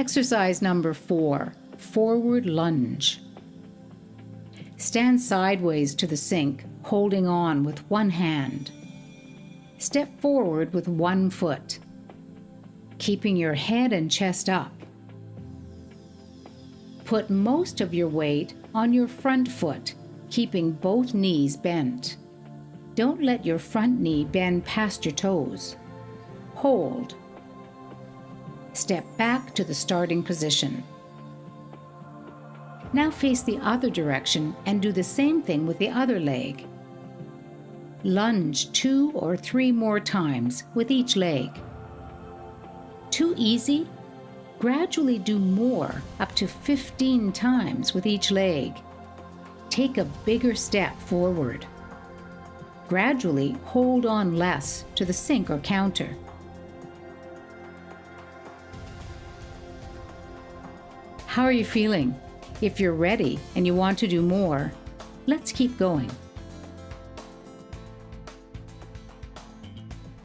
Exercise number four forward lunge. Stand sideways to the sink, holding on with one hand. Step forward with one foot, keeping your head and chest up. Put most of your weight on your front foot, keeping both knees bent. Don't let your front knee bend past your toes. Hold. Step back to the starting position. Now face the other direction and do the same thing with the other leg. Lunge two or three more times with each leg. Too easy? Gradually do more, up to 15 times with each leg. Take a bigger step forward. Gradually hold on less to the sink or counter. How are you feeling? If you're ready and you want to do more, let's keep going.